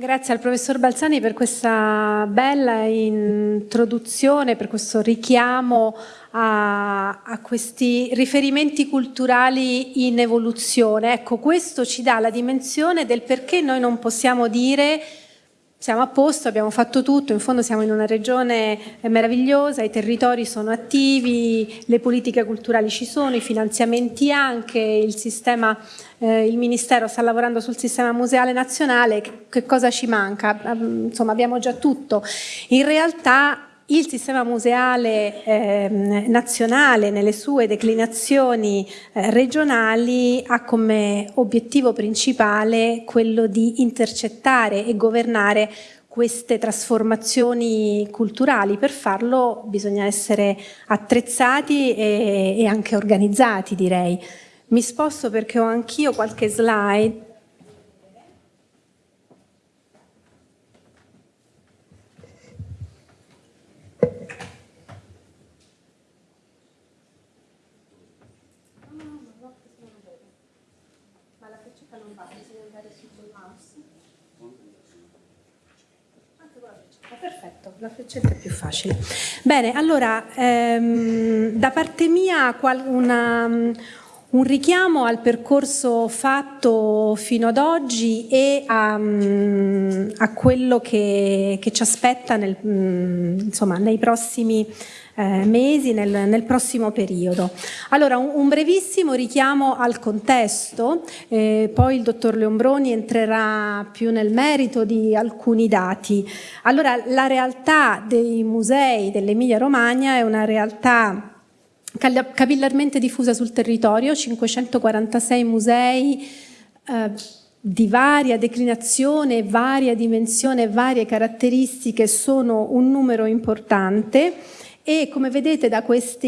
Grazie al professor Balzani per questa bella introduzione, per questo richiamo a, a, questi riferimenti culturali in evoluzione. Ecco, questo ci dà la dimensione del perché noi non possiamo dire siamo a posto, abbiamo fatto tutto, in fondo siamo in una regione meravigliosa, i territori sono attivi, le politiche culturali ci sono, i finanziamenti anche, il sistema, eh, il Ministero sta lavorando sul sistema museale nazionale, che, cosa ci manca? Insomma abbiamo già tutto. In realtà il sistema museale eh, nazionale nelle sue declinazioni eh, regionali ha come obiettivo principale quello di intercettare e governare queste trasformazioni culturali. Per farlo bisogna essere attrezzati e, e anche organizzati direi. Mi sposto perché ho anch'io qualche slide la freccetta è più facile. Bene, allora, ehm, da parte mia una, un richiamo al percorso fatto fino ad oggi e a, a quello che, che, ci aspetta nel, insomma, nei prossimi eh, mesi nel, nel, prossimo periodo. Allora un, un brevissimo richiamo al contesto, eh, poi il dottor Leombroni entrerà più nel merito di alcuni dati. Allora la realtà dei musei dell'Emilia Romagna è una realtà capillarmente diffusa sul territorio, 546 musei eh, di varia declinazione, varia dimensione, varie caratteristiche sono un numero importante e come vedete da questa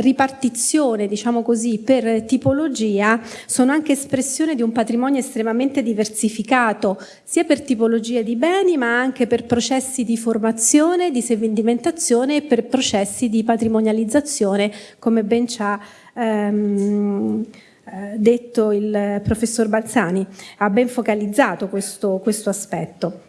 ripartizione diciamo così per tipologia sono anche espressione di un patrimonio estremamente diversificato sia per tipologie di beni ma anche per processi di formazione, di sedimentazione e per processi di patrimonializzazione come ben ci ha ehm, eh, detto il professor Balzani, ha ben focalizzato questo, questo aspetto.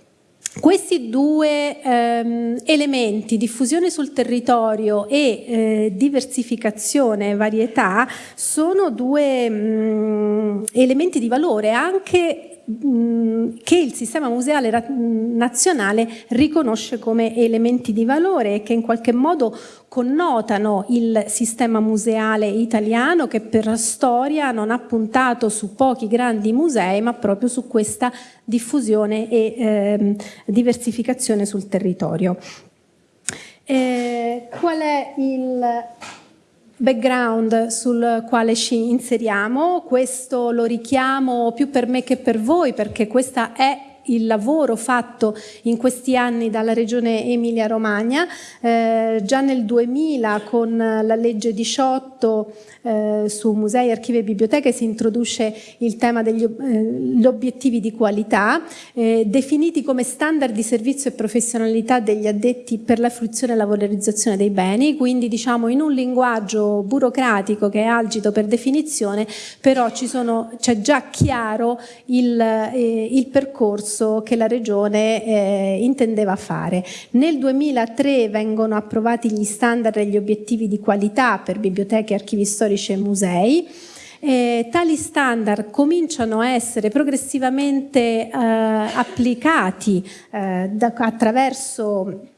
Questi due ehm, elementi, diffusione sul territorio e eh, diversificazione varietà, sono due mh, mm, elementi di valore anche che il sistema museale nazionale riconosce come elementi di valore e che in qualche modo connotano il sistema museale italiano che per storia non ha puntato su pochi grandi musei ma proprio su questa diffusione e eh, diversificazione sul territorio. Eh, qual è il background sul quale ci inseriamo, questo lo richiamo più per me che per voi perché questa è il lavoro fatto in questi anni dalla regione Emilia Romagna, eh, già nel 2000 con la legge 18 eh, su musei, archivi e biblioteche si introduce il tema degli eh, obiettivi di qualità, eh, definiti come standard di servizio e professionalità degli addetti per la fruizione e la valorizzazione dei beni, quindi diciamo in un linguaggio burocratico che è algido per definizione, però c'è già chiaro il, eh, il, percorso che la Regione eh, intendeva fare. Nel 2003 vengono approvati gli standard e gli obiettivi di qualità per biblioteche, archivi storici storici e musei. Eh, tali standard cominciano a essere progressivamente eh, applicati eh, da, attraverso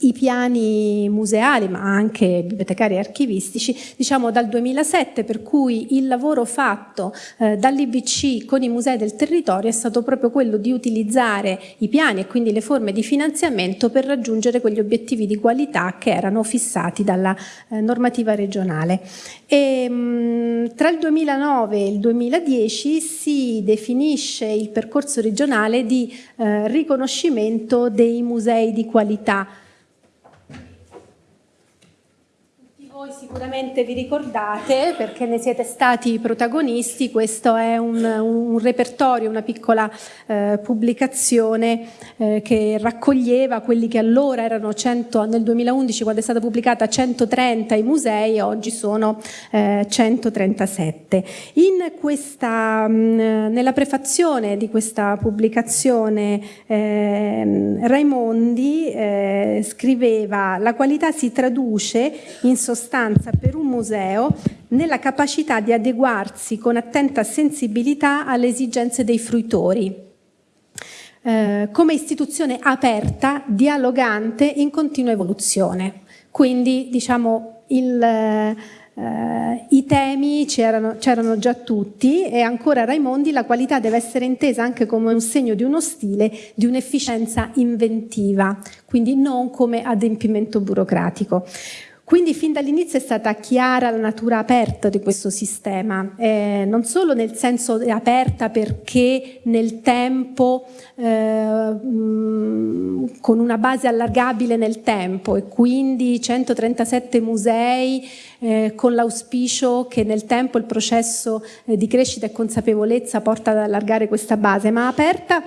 i piani museali ma anche bibliotecari e archivistici diciamo dal 2007 per cui il lavoro fatto eh, dall'IBC con i musei del territorio è stato proprio quello di utilizzare i piani e quindi le forme di finanziamento per raggiungere quegli obiettivi di qualità che erano fissati dalla eh, normativa regionale. E, mh, mm, tra il 2009 e il 2010 si definisce il percorso regionale di eh, riconoscimento dei musei di qualità voi sicuramente vi ricordate, perché ne siete stati protagonisti, questo è un, un repertorio, una piccola eh, pubblicazione eh, che raccoglieva quelli che allora erano 100, nel 2011 quando è stata pubblicata 130 i musei, oggi sono eh, 137. In questa, mh, nella prefazione di questa pubblicazione ehm, Raimondi eh, scriveva la qualità si traduce in sostanza per un museo nella capacità di adeguarsi con attenta sensibilità alle esigenze dei fruitori, eh, come istituzione aperta, dialogante, in continua evoluzione. Quindi diciamo il, eh, i temi c'erano già tutti e ancora Raimondi la qualità deve essere intesa anche come un segno di uno stile, di un'efficienza inventiva, quindi non come adempimento burocratico. Quindi fin dall'inizio è stata chiara la natura aperta di questo sistema, eh, non solo nel senso aperta perché nel tempo, eh, con una base allargabile nel tempo e quindi 137 musei eh, con l'auspicio che nel tempo il processo eh, di crescita e consapevolezza porta ad allargare questa base, ma aperta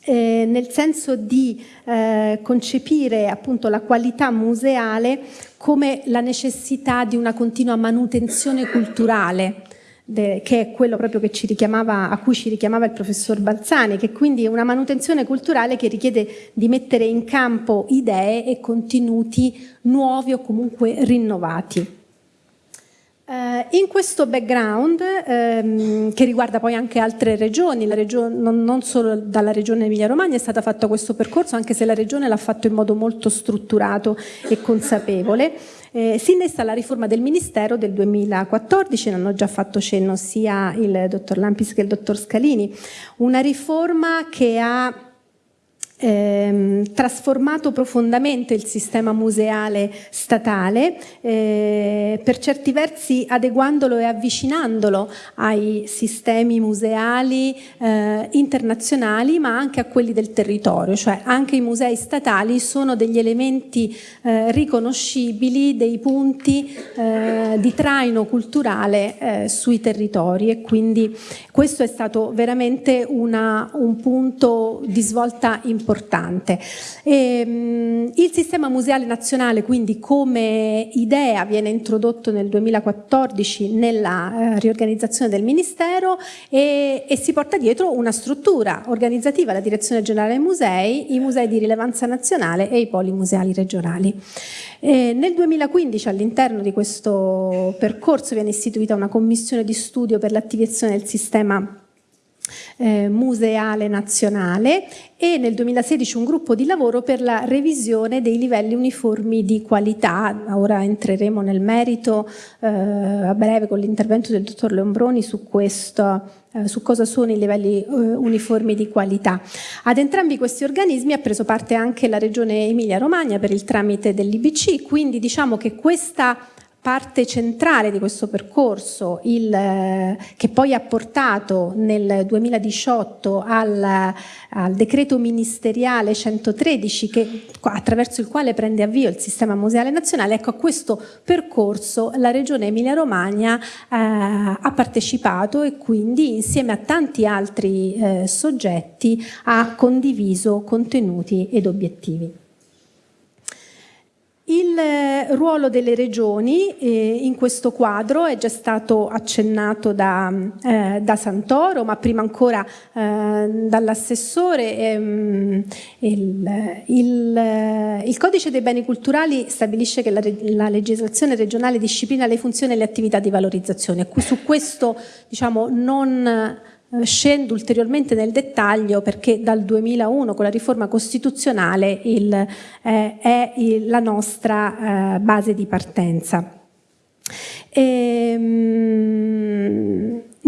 eh, nel senso di eh, concepire appunto la qualità museale come la necessità di una continua manutenzione culturale che è quello proprio che ci richiamava, a cui ci richiamava il professor Balzani, che quindi è una manutenzione culturale che richiede di mettere in campo idee e contenuti nuovi o comunque rinnovati. Uh, in questo background, um, che riguarda poi anche altre regioni, regione, non, non, solo dalla regione Emilia-Romagna è stato fatto questo percorso, anche se la regione l'ha fatto in modo molto strutturato e consapevole, eh, si innesta la riforma del Ministero del 2014, ne hanno già fatto cenno sia il dottor Lampis che il dottor Scalini, una riforma che ha ehm, trasformato profondamente il sistema museale statale, eh, per certi versi adeguandolo e avvicinandolo ai sistemi museali eh, internazionali ma anche a quelli del territorio, cioè anche i musei statali sono degli elementi eh, riconoscibili, dei punti eh, di traino culturale eh, sui territori. E quindi questo è stato veramente una, un punto di svolta importante importante. E, ehm, il sistema museale nazionale quindi come idea viene introdotto nel 2014 nella eh, riorganizzazione del Ministero e, e, si porta dietro una struttura organizzativa, la Direzione Generale dei Musei, i musei di rilevanza nazionale e i poli museali regionali. E nel 2015 all'interno di questo percorso viene istituita una commissione di studio per l'attivazione del sistema eh, museale nazionale e nel 2016 un gruppo di lavoro per la revisione dei livelli uniformi di qualità. Ora entreremo nel merito eh, a breve con l'intervento del dottor Leombroni su questo, eh, su cosa sono i livelli eh, uniformi di qualità. Ad entrambi questi organismi ha preso parte anche la Regione Emilia-Romagna per il tramite dell'IBC, quindi diciamo che questa parte centrale di questo percorso, il, che poi ha portato nel 2018 al, al, decreto ministeriale 113 che, attraverso il quale prende avvio il sistema museale nazionale, ecco a questo percorso la regione Emilia Romagna eh, ha partecipato e quindi insieme a tanti altri eh, soggetti ha condiviso contenuti ed obiettivi. Il eh, ruolo delle regioni eh, in questo quadro è già stato accennato da, eh, da Santoro, ma prima ancora eh, dall'assessore. Ehm, il, il, il, Codice dei beni culturali stabilisce che la, la, legislazione regionale disciplina le funzioni e le attività di valorizzazione. Su questo diciamo, non scendo ulteriormente nel dettaglio perché dal 2001 con la riforma costituzionale il, eh, è il, la nostra eh, base di partenza. Ehm,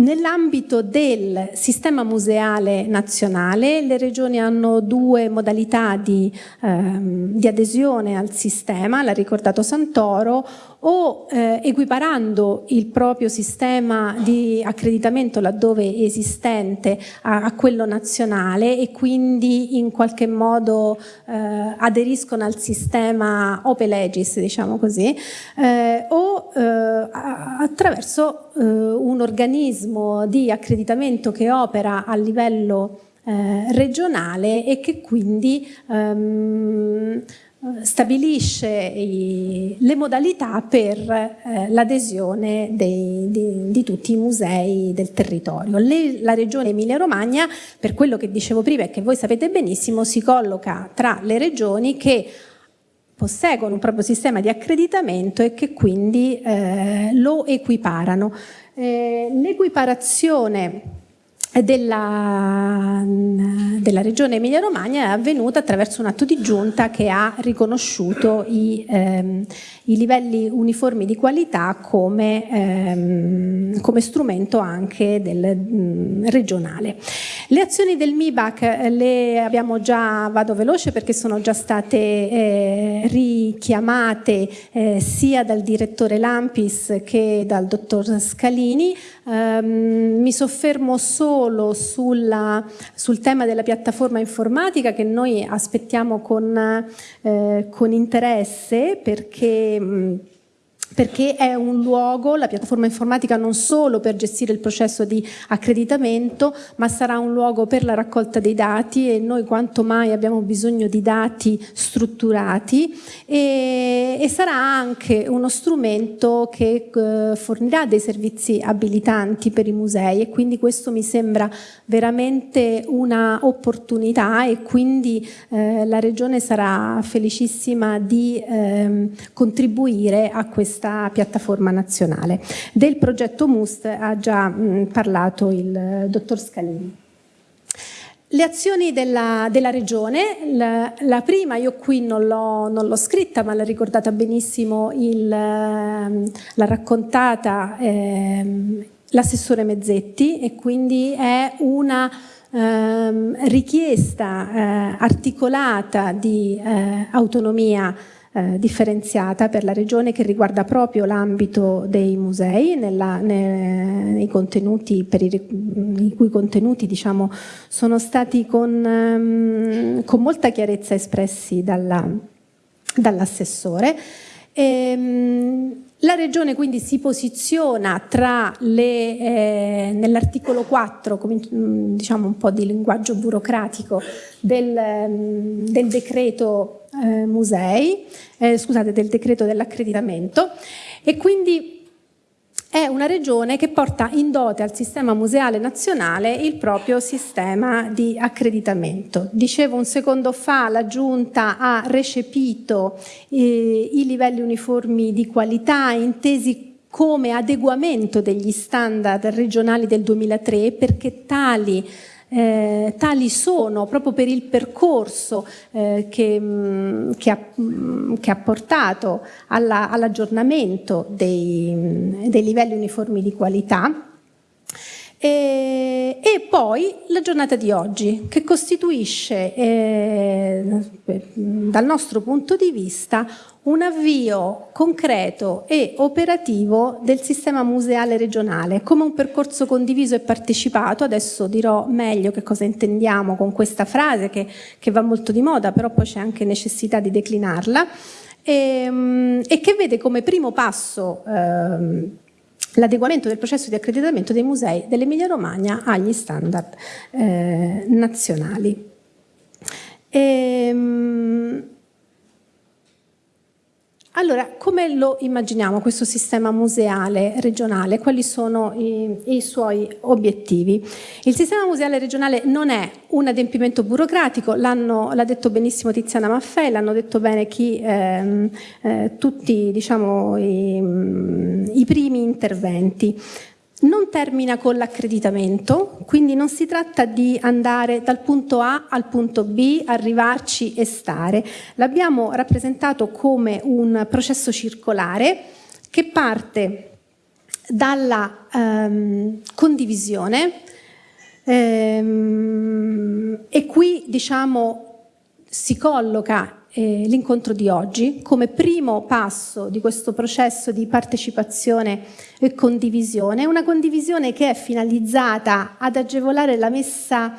Nell'ambito del sistema museale nazionale le regioni hanno due modalità di, ehm, di adesione al sistema, l'ha ricordato Santoro, o eh, equiparando il proprio sistema di accreditamento laddove esistente a, a quello nazionale e quindi in qualche modo eh, aderiscono al sistema Open Legis, diciamo così, eh, o eh, attraverso eh, un organismo di accreditamento che opera a livello eh, regionale e che quindi ehm, stabilisce i, le modalità per eh, l'adesione di, di, tutti i musei del territorio. Le, la regione Emilia-Romagna, per quello che dicevo prima e che voi sapete benissimo, si colloca tra le regioni che posseggono un proprio sistema di accreditamento e che quindi eh, lo equiparano. Eh, L'equiparazione della, della, regione Emilia Romagna è avvenuta attraverso un atto di giunta che ha riconosciuto i, ehm, i livelli uniformi di qualità come, ehm, come strumento anche del, mh, mm, regionale. Le azioni del MIBAC eh, le abbiamo già, vado veloce perché sono già state eh, richiamate eh, sia dal direttore Lampis che dal dottor Scalini, Um, mi soffermo solo sulla, sul tema della piattaforma informatica che noi aspettiamo con, eh, con interesse perché mh, perché è un luogo, la piattaforma informatica non solo per gestire il processo di accreditamento, ma sarà un luogo per la raccolta dei dati e noi quanto mai abbiamo bisogno di dati strutturati e, e sarà anche uno strumento che eh, fornirà dei servizi abilitanti per i musei e quindi questo mi sembra veramente una opportunità e quindi eh, la Regione sarà felicissima di eh, contribuire a questa questa piattaforma nazionale. Del progetto MUST ha già mh, parlato il dottor Scalini. Le azioni della, della Regione, la, la, prima io qui non l'ho scritta ma l'ha ricordata benissimo, l'ha raccontata eh, l'assessore Mezzetti e quindi è una eh, richiesta eh, articolata di eh, autonomia eh, differenziata per la regione che riguarda proprio l'ambito dei musei, nella, nei, contenuti, i, i cui contenuti diciamo, sono stati con, um, con molta chiarezza espressi dall'assessore. Dall la Regione quindi si posiziona tra eh, nell'articolo 4, mm, diciamo un po' di linguaggio burocratico, del, mm, del decreto eh, musei, eh, scusate, del decreto dell'accreditamento e quindi è una regione che porta in dote al sistema museale nazionale il proprio sistema di accreditamento. Dicevo un secondo fa, la Giunta ha recepito eh, i livelli uniformi di qualità intesi come adeguamento degli standard regionali del 2003 perché tali eh, tali sono proprio per il percorso eh, che, mm, che, ha, mm, che, ha, portato all'aggiornamento all dei, dei livelli uniformi di qualità. E, e, poi la giornata di oggi che costituisce eh, dal nostro punto di vista un avvio concreto e operativo del sistema museale regionale come un percorso condiviso e partecipato, adesso dirò meglio che cosa intendiamo con questa frase che, che va molto di moda però poi c'è anche necessità di declinarla e, ehm, e, che vede come primo passo eh, l'adeguamento del processo di accreditamento dei musei dell'Emilia Romagna agli standard eh, nazionali. E, ehm, allora, come lo immaginiamo questo sistema museale regionale? Quali sono i, i suoi obiettivi? Il sistema museale regionale non è un adempimento burocratico, l'ha detto benissimo Tiziana Maffei, l'hanno detto bene chi, ehm, eh, tutti diciamo, i, i primi interventi non termina con l'accreditamento, quindi non si tratta di andare dal punto A al punto B, arrivarci e stare. L'abbiamo rappresentato come un processo circolare che parte dalla ehm, condivisione ehm, e qui diciamo si colloca eh, l'incontro di oggi come primo passo di questo processo di partecipazione e condivisione, una condivisione che è finalizzata ad agevolare la messa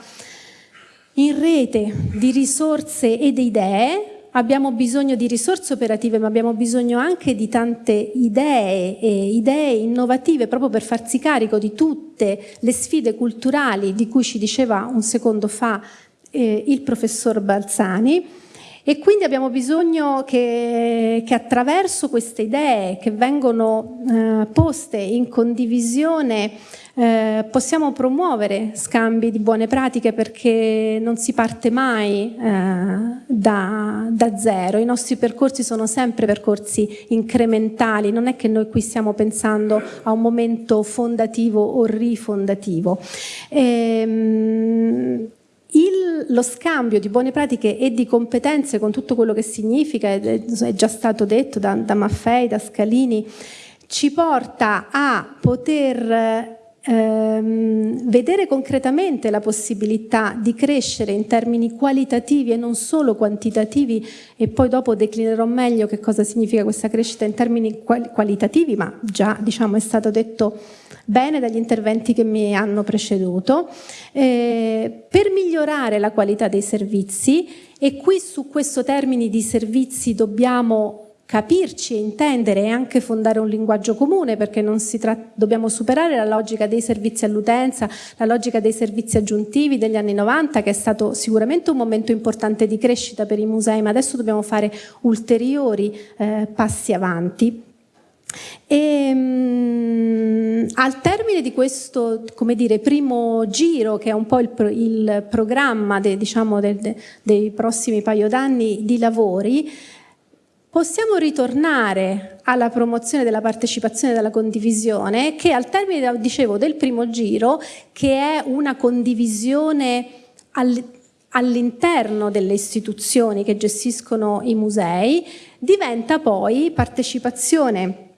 in rete di risorse e di idee. Abbiamo bisogno di risorse operative ma abbiamo bisogno anche di tante idee e idee innovative proprio per farsi carico di tutte le sfide culturali di cui ci diceva un secondo fa eh, il professor Balzani e quindi abbiamo bisogno che, che attraverso queste idee che vengono eh, poste in condivisione eh, possiamo promuovere scambi di buone pratiche perché non si parte mai eh, da, da, zero, i nostri percorsi sono sempre percorsi incrementali, non è che noi qui stiamo pensando a un momento fondativo o rifondativo. Ehm, il, lo scambio di buone pratiche e di competenze con tutto quello che significa, è già stato detto da, da Maffei, da Scalini, ci porta a poter ehm, vedere concretamente la possibilità di crescere in termini qualitativi e non solo quantitativi e poi dopo declinerò meglio che cosa significa questa crescita in termini qualitativi, ma già diciamo, è stato detto bene dagli interventi che mi hanno preceduto, eh, per migliorare la qualità dei servizi e qui su questo termine di servizi dobbiamo capirci intendere e anche fondare un linguaggio comune perché dobbiamo superare la logica dei servizi all'utenza, la logica dei servizi aggiuntivi degli anni 90 che è stato sicuramente un momento importante di crescita per i musei ma adesso dobbiamo fare ulteriori eh, passi avanti. E, um, al termine di questo dire, primo giro, che è un po' il, il programma de, diciamo, de, de, dei prossimi paio d'anni di lavori, possiamo ritornare alla promozione della partecipazione e della condivisione che al termine, dicevo, del primo giro, che è una condivisione all'interno delle istituzioni che gestiscono i musei, diventa poi partecipazione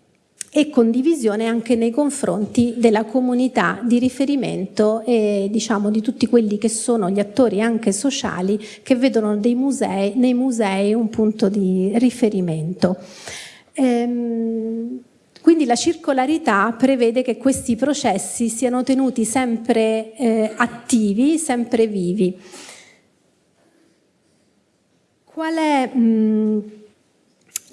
e condivisione anche nei confronti della comunità di riferimento e diciamo di tutti quelli che sono gli attori anche sociali che vedono musei, nei musei un punto di riferimento. Ehm, quindi la circolarità prevede che questi processi siano tenuti sempre eh, attivi, sempre vivi. Qual è... Mh,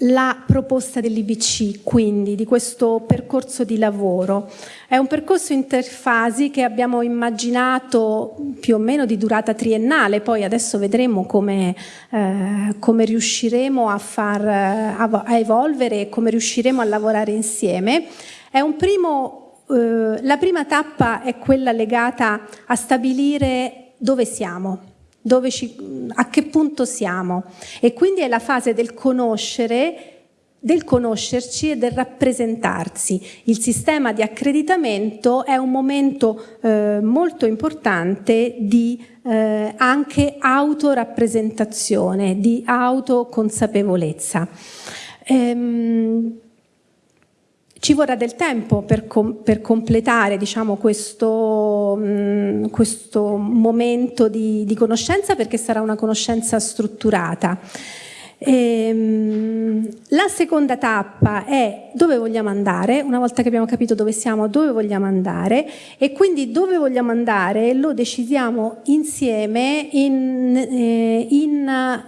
la proposta dell'IBC, quindi, di questo percorso di lavoro. È un percorso interfasi che abbiamo immaginato più o meno di durata triennale, poi adesso vedremo come, eh, come riusciremo a, far, a, a evolvere e come riusciremo a lavorare insieme. È un primo, eh, la prima tappa è quella legata a stabilire dove siamo, ci, a che punto siamo e quindi è la fase del conoscere del conoscerci e del rappresentarsi. Il sistema di accreditamento è un momento eh, molto importante di eh, anche autorappresentazione, di autoconsapevolezza. Ehm, ci vorrà del tempo per, com per completare diciamo, questo, questo, momento di, di, conoscenza perché sarà una conoscenza strutturata. E, ehm, la seconda tappa è dove vogliamo andare, una volta che abbiamo capito dove siamo, dove vogliamo andare e quindi dove vogliamo andare lo decidiamo insieme in, eh, in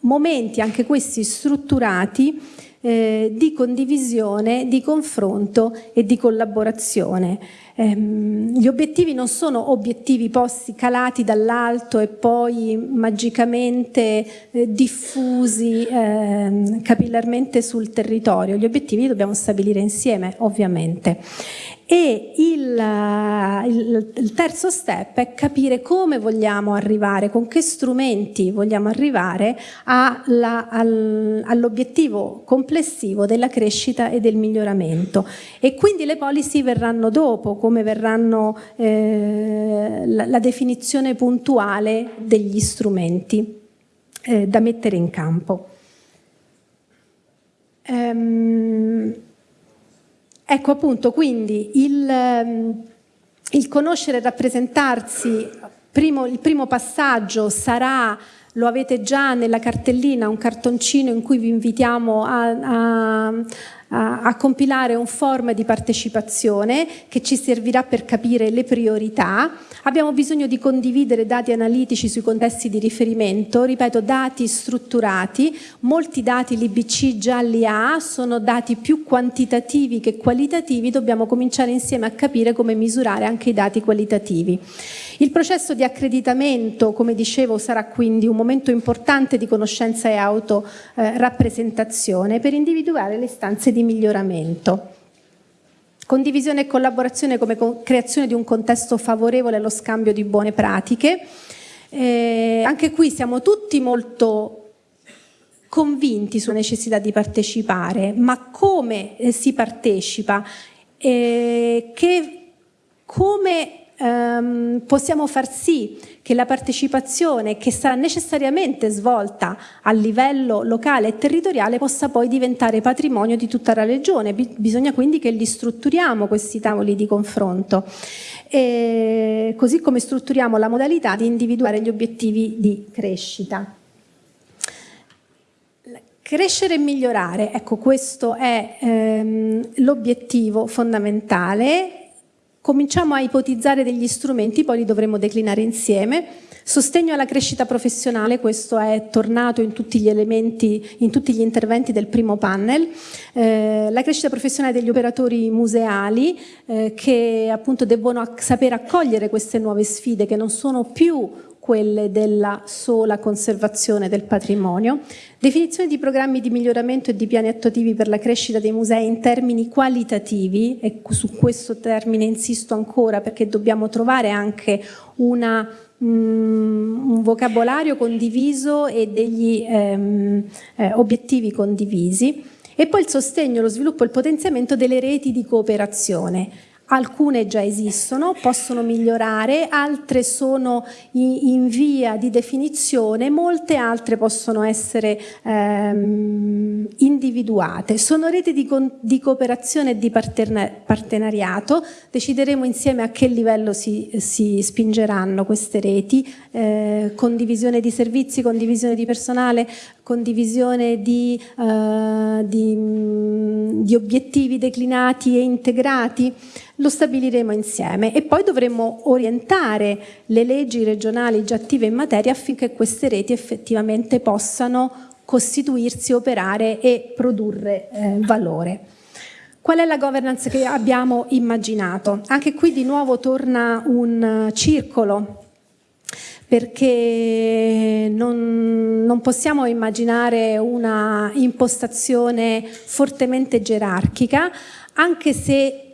momenti anche questi strutturati eh, di condivisione, di confronto e di collaborazione. Ehm, gli obiettivi non sono obiettivi posti calati dall'alto e poi magicamente eh, diffusi eh, capillarmente sul territorio, gli obiettivi li dobbiamo stabilire insieme ovviamente e il, il, il, terzo step è capire come vogliamo arrivare, con che strumenti vogliamo arrivare all'obiettivo complessivo della crescita e del miglioramento. E quindi le policy verranno dopo, come verranno eh, la, la, definizione puntuale degli strumenti eh, da mettere in campo. Um, Ecco appunto, quindi il, ehm, il conoscere e rappresentarsi, primo, il primo passaggio sarà lo avete già nella cartellina, un cartoncino in cui vi invitiamo a, a, a, compilare un form di partecipazione che ci servirà per capire le priorità. Abbiamo bisogno di condividere dati analitici sui contesti di riferimento, ripeto dati strutturati, molti dati l'IBC già li ha, sono dati più quantitativi che qualitativi, dobbiamo cominciare insieme a capire come misurare anche i dati qualitativi. Il processo di accreditamento, come dicevo, sarà quindi un momento importante di conoscenza e autorappresentazione per individuare le istanze di miglioramento. Condivisione e collaborazione come creazione di un contesto favorevole allo scambio di buone pratiche. Eh, anche qui siamo tutti molto convinti sulla necessità di partecipare, ma come eh, si partecipa? Eh, che, come ehm, possiamo far sì che la partecipazione che sarà necessariamente svolta a livello locale e territoriale possa poi diventare patrimonio di tutta la regione. Bisogna quindi che li strutturiamo questi tavoli di confronto. E così come strutturiamo la modalità di individuare gli obiettivi di crescita. Crescere e migliorare, ecco questo è ehm, l'obiettivo fondamentale Cominciamo a ipotizzare degli strumenti, poi li dovremo declinare insieme. Sostegno alla crescita professionale, questo è tornato in tutti gli elementi, in tutti gli interventi del primo panel. Eh, la crescita professionale degli operatori museali eh, che appunto devono saper accogliere queste nuove sfide che non sono più quelle della sola conservazione del patrimonio, definizione di programmi di miglioramento e di piani attuativi per la crescita dei musei in termini qualitativi, e su questo termine insisto ancora perché dobbiamo trovare anche una, um, un vocabolario condiviso e degli ehm, eh, obiettivi condivisi, e poi il sostegno, lo sviluppo e il potenziamento delle reti di cooperazione Alcune già esistono, possono migliorare, altre sono in via di definizione, molte altre possono essere ehm, individuate. Sono reti di, di cooperazione e di partenariato, decideremo insieme a che livello si, si spingeranno queste reti, eh, condivisione di servizi, condivisione di personale, condivisione di, eh, di, di obiettivi declinati e integrati lo stabiliremo insieme e poi dovremo orientare le leggi regionali già attive in materia affinché queste reti effettivamente possano costituirsi, operare e produrre eh, valore. Qual è la governance che abbiamo immaginato? Anche qui di nuovo torna un circolo perché non, non, possiamo immaginare una impostazione fortemente gerarchica, anche se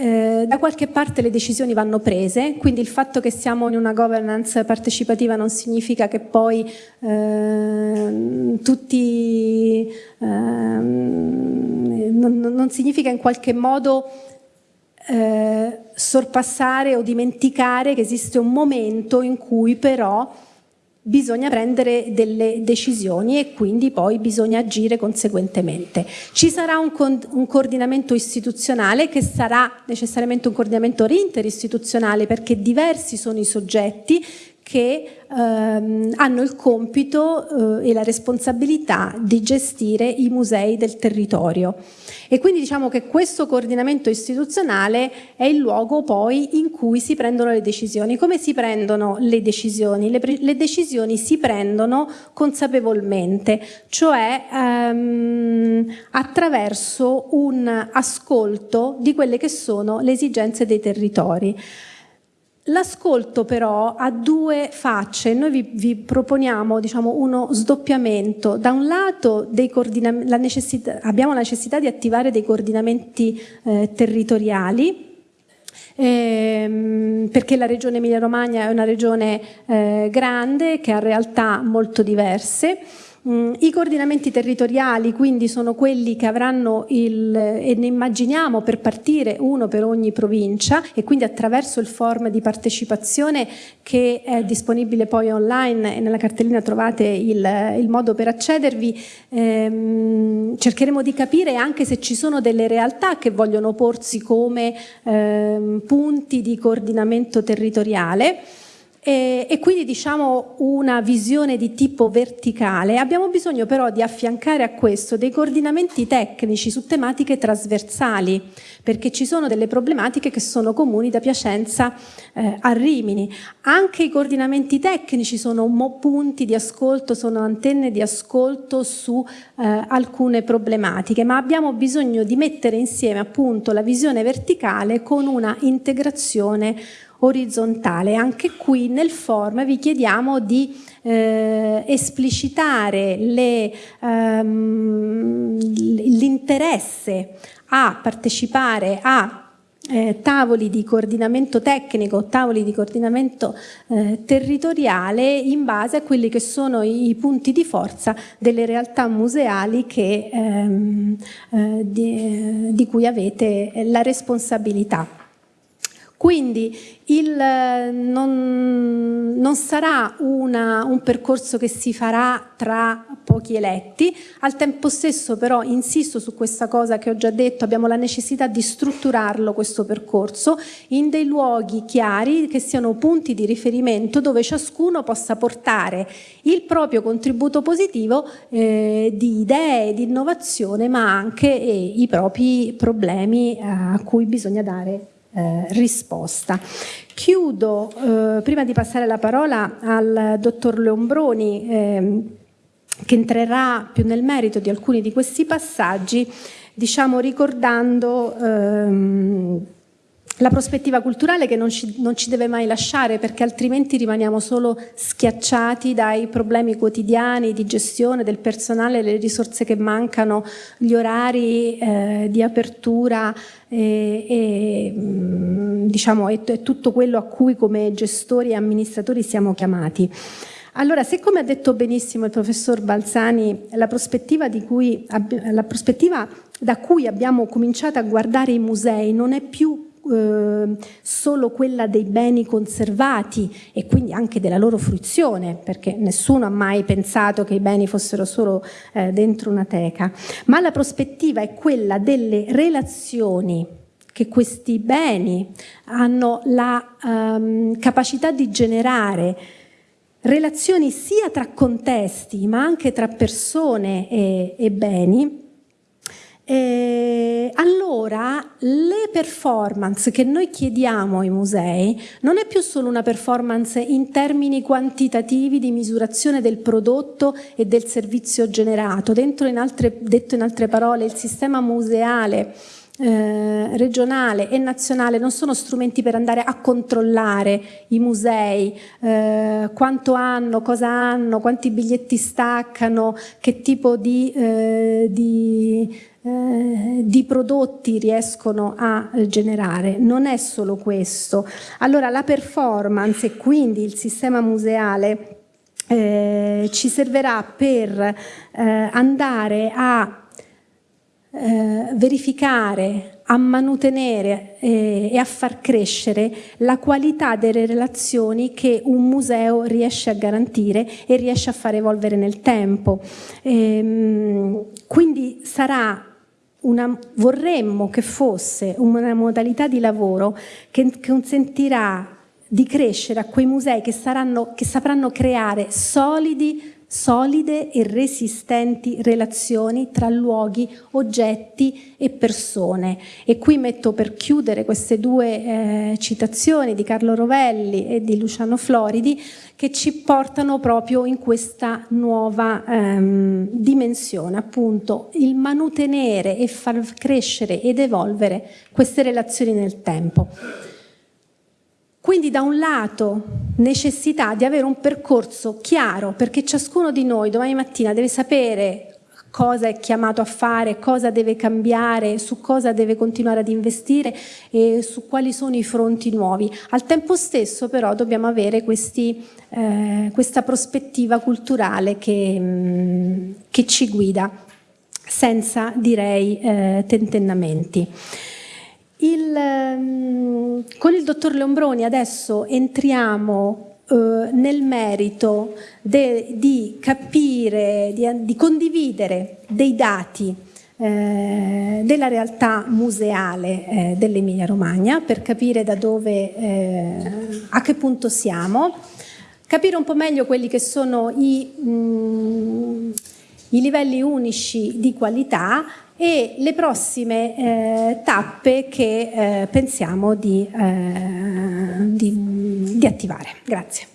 eh, da qualche parte le decisioni vanno prese, quindi il fatto che siamo in una governance partecipativa non significa che poi eh, tutti, eh, non, non, significa in qualche modo eh, sorpassare o dimenticare che esiste un momento in cui però bisogna prendere delle decisioni e quindi poi bisogna agire conseguentemente. Ci sarà un, un, coordinamento istituzionale che sarà necessariamente un coordinamento interistituzionale perché diversi sono i soggetti che ehm, hanno il compito eh, e la responsabilità di gestire i musei del territorio. E quindi diciamo che questo coordinamento istituzionale è il luogo poi in cui si prendono le decisioni. Come si prendono le decisioni? Le, le decisioni si prendono consapevolmente, cioè ehm, attraverso un ascolto di quelle che sono le esigenze dei territori. L'ascolto però ha due facce, noi vi, vi proponiamo diciamo, uno sdoppiamento, da un lato la abbiamo la necessità di attivare dei coordinamenti eh, territoriali, ehm, perché la regione Emilia-Romagna è una regione eh, grande che ha realtà molto diverse, I coordinamenti territoriali quindi sono quelli che avranno il, e ne immaginiamo per partire uno per ogni provincia e quindi attraverso il form di partecipazione che è disponibile poi online e nella cartellina trovate il, il modo per accedervi, ehm, cercheremo di capire anche se ci sono delle realtà che vogliono porsi come ehm, punti di coordinamento territoriale e, e, quindi diciamo una visione di tipo verticale. Abbiamo bisogno però di affiancare a questo dei coordinamenti tecnici su tematiche trasversali, perché ci sono delle problematiche che sono comuni da Piacenza eh, a Rimini. Anche i coordinamenti tecnici sono punti di ascolto, sono antenne di ascolto su eh, alcune problematiche, ma abbiamo bisogno di mettere insieme appunto la visione verticale con una integrazione orizzontale. Anche qui nel form vi chiediamo di eh, esplicitare ehm, l'interesse a partecipare a eh, tavoli di coordinamento tecnico, tavoli di coordinamento eh, territoriale in base a quelli che sono i, i punti di forza delle realtà museali che, ehm, eh, di, di cui avete la responsabilità. Quindi il, non, non, sarà una, un percorso che si farà tra pochi eletti, al tempo stesso però insisto su questa cosa che ho già detto, abbiamo la necessità di strutturarlo questo percorso in dei luoghi chiari che siano punti di riferimento dove ciascuno possa portare il proprio contributo positivo eh, di idee, di innovazione ma anche eh, i propri problemi eh, a cui bisogna dare eh, risposta. Chiudo, eh, prima di passare la parola al dottor Leombroni, eh, che entrerà più nel merito di alcuni di questi passaggi, diciamo ricordando ehm, la prospettiva culturale che non ci, non ci, deve mai lasciare perché altrimenti rimaniamo solo schiacciati dai problemi quotidiani di gestione del personale, le risorse che mancano, gli orari eh, di apertura e, e, mm, diciamo, è, è tutto quello a cui come gestori e amministratori siamo chiamati. Allora, se come ha detto benissimo il professor Balzani, la prospettiva, cui, la prospettiva da cui abbiamo cominciato a guardare i musei non è più eh, solo quella dei beni conservati e quindi anche della loro fruizione, perché nessuno ha mai pensato che i beni fossero solo eh, dentro una teca, ma la prospettiva è quella delle relazioni che questi beni hanno la um, capacità di generare relazioni sia tra contesti ma anche tra persone e, e beni eh, allora le performance che noi chiediamo ai musei non è più solo una performance in termini quantitativi di misurazione del prodotto e del servizio generato, in altre, detto in altre parole il sistema museale eh, regionale e nazionale non sono strumenti per andare a controllare i musei, eh, quanto hanno, cosa hanno, quanti biglietti staccano, che tipo di, eh, di eh, di prodotti riescono a generare. Non è solo questo. Allora la performance e quindi il sistema museale eh, ci servirà per eh, andare a eh, verificare, a mantenere eh, e a far crescere la qualità delle relazioni che un museo riesce a garantire e riesce a far evolvere nel tempo. Ehm, quindi sarà una, vorremmo che fosse una modalità di lavoro che consentirà di crescere a quei musei che, saranno, che sapranno creare solidi solide e resistenti relazioni tra luoghi, oggetti e persone. E qui metto per chiudere queste due eh, citazioni di Carlo Rovelli e di Luciano Floridi che ci portano proprio in questa nuova ehm, dimensione, appunto il manutenere e far crescere ed evolvere queste relazioni nel tempo. Quindi da un lato necessità di avere un percorso chiaro perché ciascuno di noi domani mattina deve sapere cosa è chiamato a fare, cosa deve cambiare, su cosa deve continuare ad investire e su quali sono i fronti nuovi. Al tempo stesso però dobbiamo avere questi, eh, questa prospettiva culturale che, mm, che, ci guida senza direi eh, tentennamenti. Il, um, con il dottor Leombroni adesso entriamo uh, nel merito de, di capire, di, di, condividere dei dati eh, della realtà museale eh, dell'Emilia Romagna per capire da dove, eh, a che punto siamo, capire un po' meglio quelli che sono i, mm, i livelli unici di qualità e le prossime eh, tappe che eh, pensiamo di, eh, di, di attivare. Grazie.